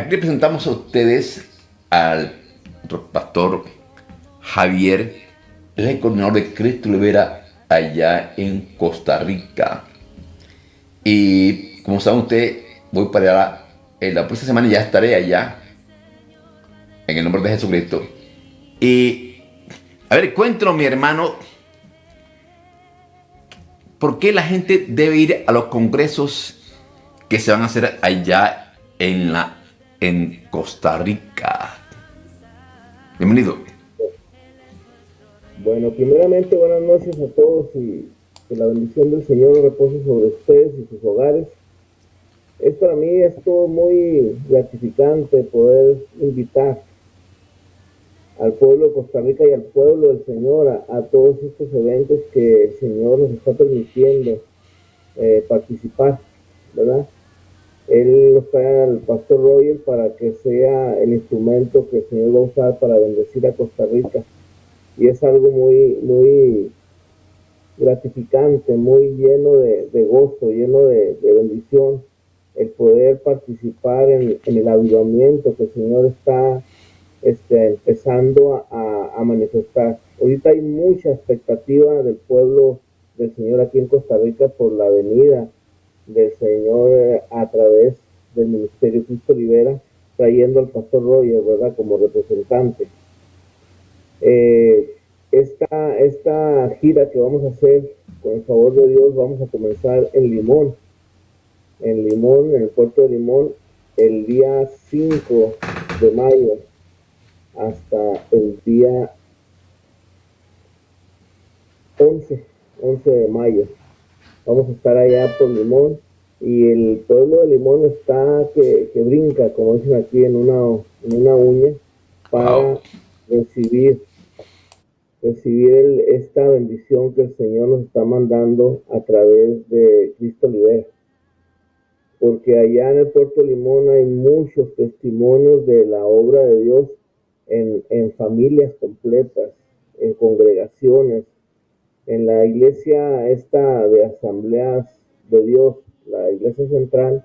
Aquí presentamos a ustedes al pastor Javier, el coordinador de Cristo Olivera allá en Costa Rica. Y como saben ustedes, voy para allá, en la próxima semana ya estaré allá, en el nombre de Jesucristo. Y, a ver, cuéntanos mi hermano, ¿por qué la gente debe ir a los congresos que se van a hacer allá en, la, en Costa Rica? Bienvenido. Bueno, primeramente buenas noches a todos y que la bendición del Señor repose sobre ustedes y sus hogares. Es para mí esto muy gratificante poder invitar al pueblo de Costa Rica y al pueblo del Señor a, todos estos eventos que el Señor nos está permitiendo eh, participar, ¿verdad? Él nos trae al pastor Roger para que sea el instrumento que el Señor va a usar para bendecir a Costa Rica. Y es algo muy, muy gratificante, muy lleno de, gozo, lleno de, bendición, el poder participar en, el avivamiento que el Señor está este, empezando a, a, manifestar. Ahorita hay mucha expectativa del pueblo del Señor aquí en Costa Rica por la venida del Señor eh, a través del Ministerio Cristo Libera, trayendo al pastor Roger, ¿verdad?, como representante. Eh, esta, esta gira que vamos a hacer, con el favor de Dios, vamos a comenzar en Limón, en Limón, en el puerto de Limón, el día 5 de mayo hasta el día 11, 11 de mayo. Vamos a estar allá por Limón y el pueblo de Limón está que, brinca, como dicen aquí, en una, en una uña para recibir recibir esta bendición que el Señor nos está mandando a través de Cristo Libera. Porque allá en el Puerto Limón hay muchos testimonios de la obra de Dios en, en familias completas, en congregaciones, en la iglesia esta de asambleas de Dios, la iglesia central,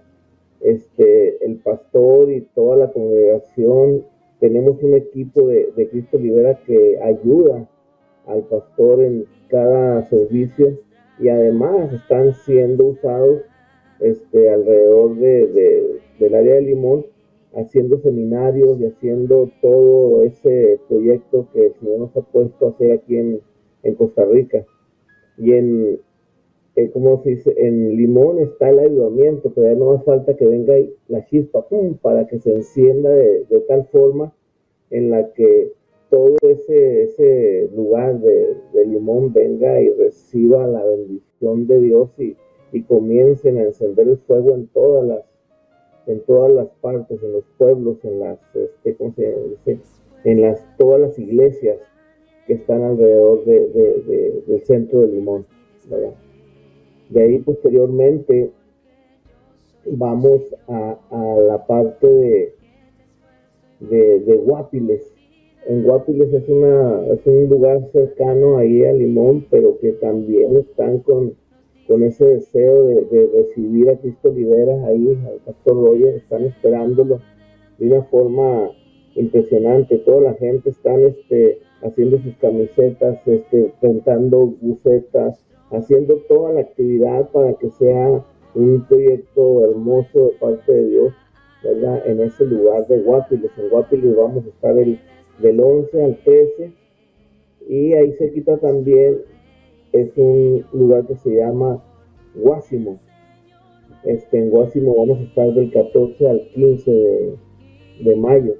este, el pastor y toda la congregación, tenemos un equipo de, de Cristo Libera que ayuda al pastor en cada servicio y además están siendo usados este, alrededor de, del área de Limón haciendo seminarios y haciendo todo ese proyecto que el Señor nos ha puesto a hacer aquí en, Costa Rica. Y en, se dice, en Limón está el ayudamiento, pero ya no más falta que venga la chispa, ¡pum!, para que se encienda de, de tal forma en la que todo ese, ese lugar de, limón venga y reciba la bendición de Dios y, y, comiencen a encender el fuego en todas las en todas las partes, en los pueblos, en las, este, ¿cómo se dice? En las, todas las iglesias que están alrededor de, del centro de Limón, De ahí posteriormente vamos a, la parte de, de, Guapiles, en Guapiles es, una, es un lugar cercano ahí a Limón, pero que también están con, con ese deseo de, recibir a Cristo Libera ahí, al Pastor Roger, están esperándolo de una forma impresionante. Toda la gente están este, haciendo sus camisetas, este, pintando bucetas, haciendo toda la actividad para que sea un proyecto hermoso de parte de Dios, ¿verdad? En ese lugar de Guapiles. En Guapiles vamos a estar el del 11 al 13 y ahí se quita también es un lugar que se llama Guásimo este, en Guásimo vamos a estar del 14 al 15 de, mayo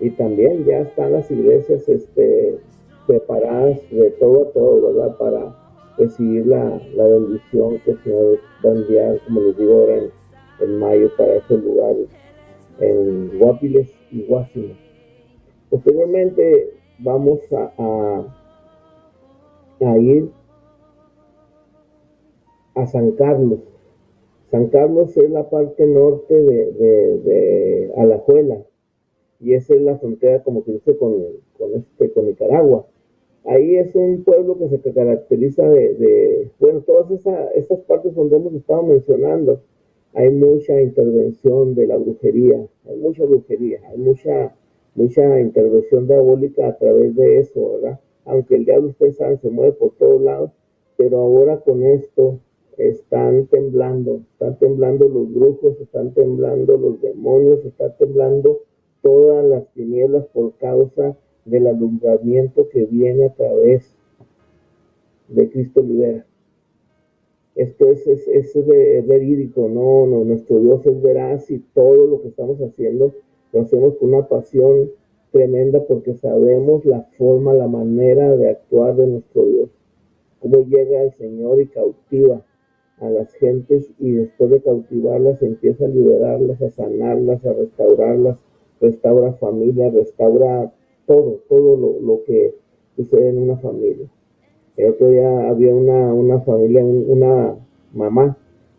y también ya están las iglesias este, preparadas de todo a todo, ¿verdad? Para recibir la, bendición que el Señor va a enviar, como les digo ahora, en, en mayo para esos lugares, en Guapiles y Guásimo. Posteriormente vamos a, a, ir a San Carlos. San Carlos es la parte norte de, de, Alajuela y esa es la frontera, como que dice, con, con, este, con Nicaragua. Ahí es un pueblo que se caracteriza de, bueno, todas esas, esas partes donde hemos estado mencionando. hay mucha intervención de la brujería, hay mucha brujería, hay mucha, mucha intervención diabólica a través de eso, ¿verdad? Aunque el diablo, ustedes saben, se mueve por todos lados, pero ahora con esto están temblando, están temblando los brujos, están temblando los demonios, están temblando todas las tinieblas por causa del alumbramiento que viene a través de Cristo Libera. Esto es, es, es, verídico, no, no, nuestro Dios es veraz y todo lo que estamos haciendo lo hacemos con una pasión tremenda porque sabemos la forma, la manera de actuar de nuestro Dios. Cómo llega el Señor y cautiva a las gentes y después de cautivarlas empieza a liberarlas, a sanarlas, a restaurarlas, restaura familia, restaura todo, todo lo, lo que sucede en una familia. El otro día había una, una familia, una mamá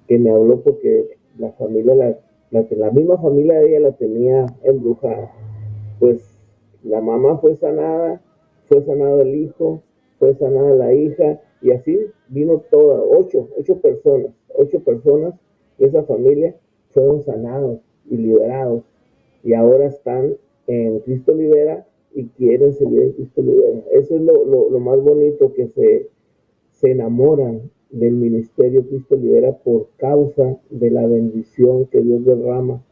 que me habló porque la familia, la, la, misma familia de ella la tenía embrujada. Pues la mamá fue sanada, fue sanado el hijo, fue sanada la hija, y así vino toda, ocho, ocho personas, ocho personas de esa familia fueron sanados y liberados. Y ahora están en Cristo Libera y quieren seguir en Cristo Libera. Eso es lo, más bonito que se, se enamoran del ministerio Cristo Libera por causa de la bendición que Dios derrama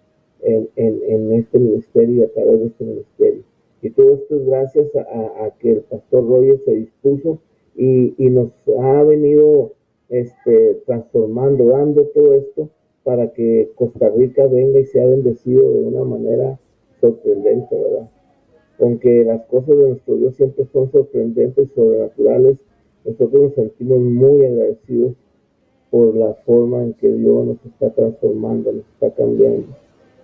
en, en, este ministerio y a través de este ministerio. Y todo esto es gracias a, que el pastor Roger se dispuso y, y, nos ha venido este, transformando, dando todo esto para que Costa Rica venga y sea bendecido de una manera sorprendente, ¿verdad? aunque las cosas de nuestro Dios siempre son sorprendentes y sobrenaturales, nosotros nos sentimos muy agradecidos por la forma en que Dios nos está transformando, nos está cambiando.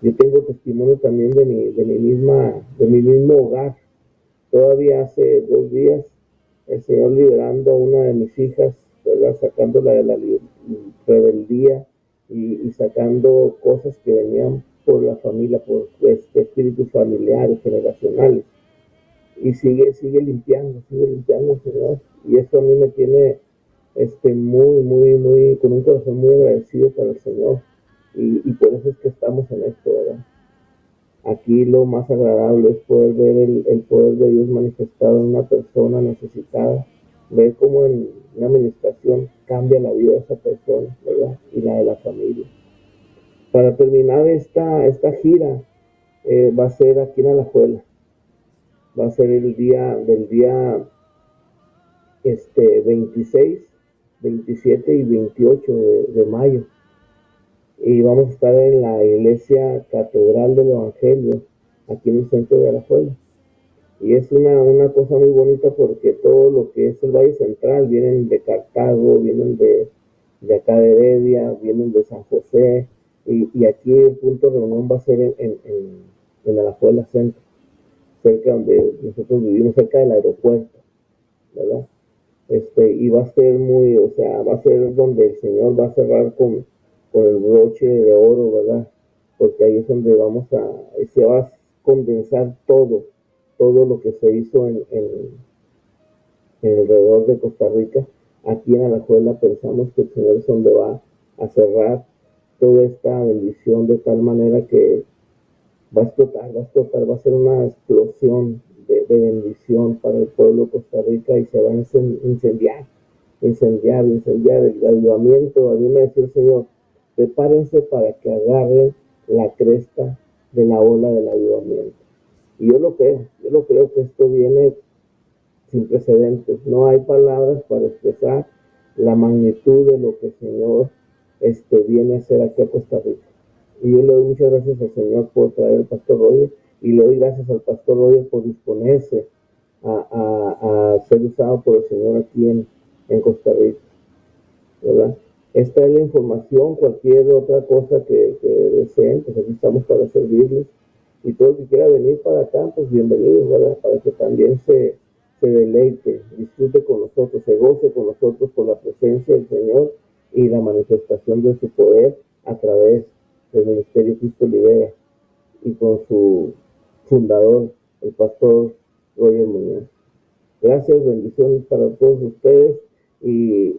Yo tengo testimonio también de mi, de mi, misma, de mi mismo hogar. Todavía hace dos días, el Señor liberando a una de mis hijas, ¿verdad? sacándola de la rebeldía y, sacando cosas que venían por la familia, por este, espíritus familiares, generacionales. Y sigue, sigue limpiando, sigue limpiando, Señor. Y eso a mí me tiene este, muy, muy, muy, con un corazón muy agradecido para el Señor. Y, y por eso es que estamos en esto, ¿verdad? Aquí lo más agradable es poder ver el, poder de Dios manifestado en una persona necesitada, ver cómo en una administración cambia la vida de esa persona, ¿verdad? Y la de la familia. Para terminar esta, esta gira, eh, va a ser aquí en Alajuela. Va a ser el día del día este, 26, 27 y 28 de, mayo. Y vamos a estar en la iglesia Catedral del Evangelio, aquí en el centro de Alajuela. Y es una, una cosa muy bonita porque todo lo que es el Valle Central, vienen de Cartago, vienen de, de acá de Heredia, vienen de San José, y, aquí el punto de reunión va a ser en, en, en, Alajuela Centro, cerca donde nosotros vivimos, cerca del aeropuerto, ¿verdad? Este, y va a ser muy, o sea, va a ser donde el Señor va a cerrar con, con el broche de oro, ¿verdad? Porque ahí es donde vamos a, se va a condensar todo, todo lo que se hizo en, en, en de Costa Rica. Aquí en Alajuela pensamos que el Señor es donde va a cerrar toda esta bendición de tal manera que va a explotar, va a explotar, va a ser una explosión de, bendición para el pueblo de Costa Rica y se va a incendiar, incendiar, incendiar el avivamiento. A mí me decía el Señor, prepárense para que agarren la cresta de la ola del avivamiento. Y yo lo creo, yo lo creo que esto viene sin precedentes. No hay palabras para expresar la magnitud de lo que el Señor este, viene a ser aquí a Costa Rica. Y yo le doy muchas gracias al Señor por traer al pastor Roger y le doy gracias al pastor Roger por disponerse a, ser usado por el Señor aquí en, Costa Rica. ¿verdad? Esta es la información, cualquier otra cosa que, deseen, pues aquí estamos para servirles. Y todo el que quiera venir para acá, pues bienvenido, ¿verdad? Para que también se, deleite, disfrute con nosotros, se goce con nosotros por la presencia del Señor y la manifestación de su poder a través del Ministerio Cristo Libera y con su fundador, el pastor Roger Muñoz. Gracias, bendiciones para todos ustedes y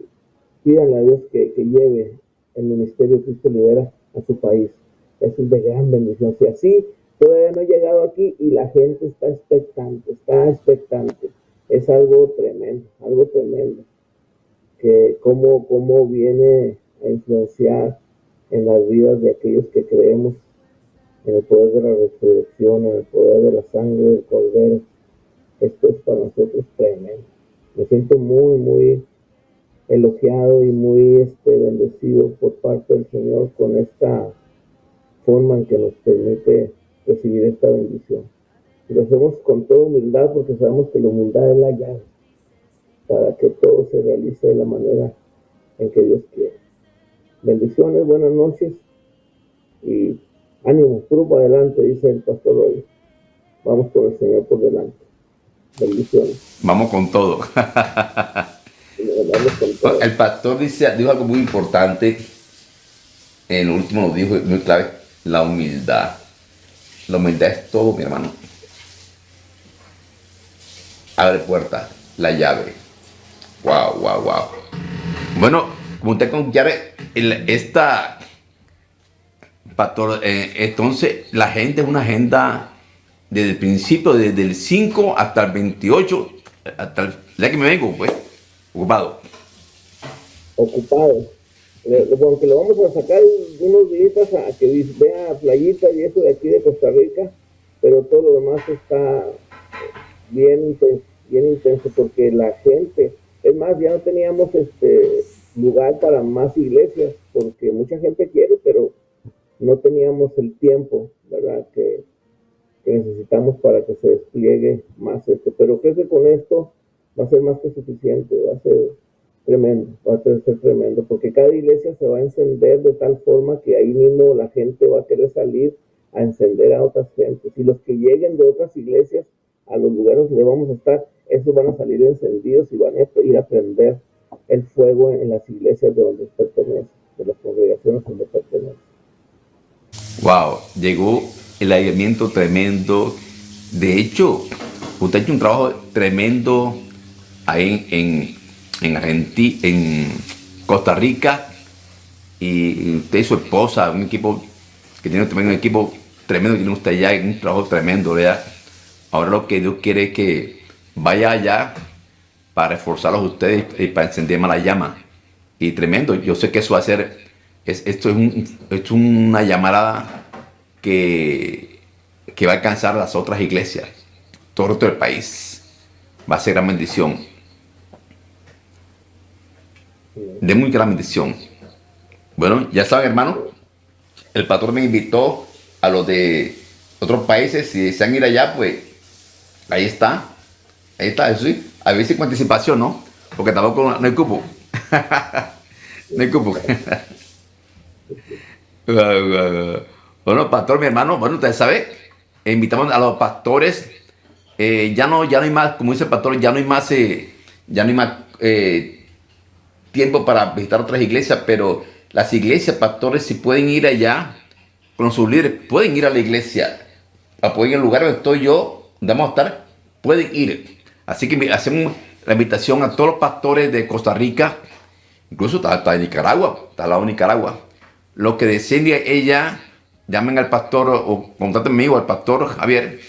pídanle a Dios que, lleve el Ministerio Cristo Libera a su país. Es de gran bendición. Si así todavía no he llegado aquí y la gente está expectante, está expectante. Es algo tremendo, algo tremendo. Que cómo, cómo viene a influenciar en las vidas de aquellos que creemos en el poder de la resurrección, en el poder de la sangre del cordero. Esto es para nosotros tremendo. Me siento muy, muy elogiado y muy este, bendecido por parte del Señor con esta forma en que nos permite recibir esta bendición. Y lo hacemos con toda humildad porque sabemos que la humildad es la llave para que todo se realice de la manera en que Dios quiere. Bendiciones, buenas noches y ánimo, puro adelante, dice el pastor hoy. Vamos con el Señor por delante. Bendiciones. Vamos con todo. El pastor dice, dijo algo muy importante. En el último lo dijo muy clave, la humildad. La humildad es todo, mi hermano. Abre puerta, la llave. Wow, wow, wow. Bueno, como usted con esta eh, entonces la gente es una agenda desde el principio, desde el 5 hasta el 28, hasta el que me vengo, pues, ocupado. Ocupado. Aunque lo vamos a sacar unos días a que vea playita y eso de aquí de Costa Rica, pero todo lo demás está bien intenso, bien intenso porque la gente, es más, ya no teníamos este lugar para más iglesias, porque mucha gente quiere, pero no teníamos el tiempo, ¿verdad? Que, que necesitamos para que se despliegue más esto. Pero creo que con esto va a ser más que suficiente, va a ser tremendo, va a ser tremendo, porque cada iglesia se va a encender de tal forma que ahí mismo la gente va a querer salir a encender a otras gentes. Y los que lleguen de otras iglesias a los lugares donde vamos a estar, esos van a salir encendidos y van a ir a prender el fuego en las iglesias de donde pertenecen, de las congregaciones donde pertenecen. Wow, llegó el aislamiento tremendo. De hecho, usted ha hecho un trabajo tremendo ahí en Argentina, en Costa Rica, y usted y su esposa, un equipo que tiene también un equipo tremendo, tiene usted allá, un trabajo tremendo, ¿verdad? Ahora lo que Dios quiere es que vaya allá para reforzarlos ustedes y para encender más la llama. Y tremendo, yo sé que eso va a ser, es, esto es, un, es una llamada que, que va a alcanzar las otras iglesias, todo el país. Va a ser gran bendición. De muy gran bendición. Bueno, ya saben, hermano, el pastor me invitó a los de otros países. Si desean ir allá, pues ahí está. Ahí está, eso sí. A veces con anticipación, ¿no? Porque tampoco no hay cupo. no hay cupo. Bueno, pastor, mi hermano, bueno, ustedes saben, invitamos a los pastores, eh, ya, no, ya no hay más, como dice el pastor, ya no hay más, eh, ya no hay más eh, tiempo para visitar otras iglesias, pero las iglesias, pastores, si pueden ir allá con sus líderes, pueden ir a la iglesia, ir al lugar donde estoy yo, donde vamos a estar, pueden ir. Así que hacemos la invitación a todos los pastores de Costa Rica, incluso hasta, de Nicaragua, hasta al lado de Nicaragua, lo que deseen ella llamen al pastor o contáctenme conmigo, al pastor Javier,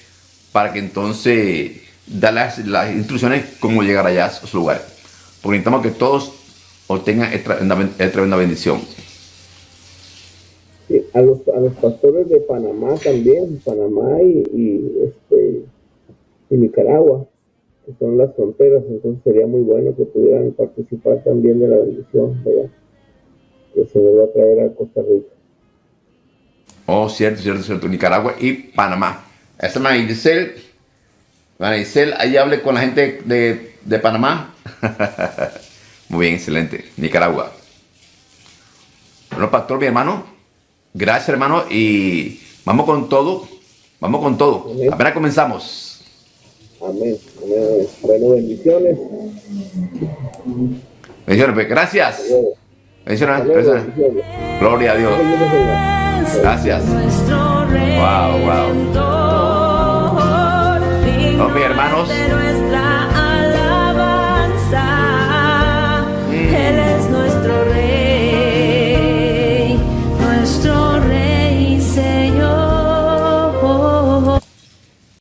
para que entonces da las, instrucciones cómo llegar allá a su lugar. Porque necesitamos que todos obtengan esta tremenda bendición. Sí, a los, a los pastores de Panamá también, Panamá y, este, y Nicaragua, que son las fronteras, entonces sería muy bueno que pudieran participar también de la bendición, ¿verdad? Que se va a traer a Costa Rica. Oh, cierto, cierto, cierto. Nicaragua y Panamá. Esta es Marisel. Marisel, ahí hable con la gente de, de Panamá. Muy bien, excelente. Nicaragua. Bueno, pastor, mi hermano. Gracias, hermano. Y vamos con todo. Vamos con todo. Apenas comenzamos. Amén. Amén. Bueno, bendiciones. Bendiciones, pues. Gracias. Bendiciones. bendiciones. Gloria a Dios. Gracias. Wow, wow. Oh, mis hermanos.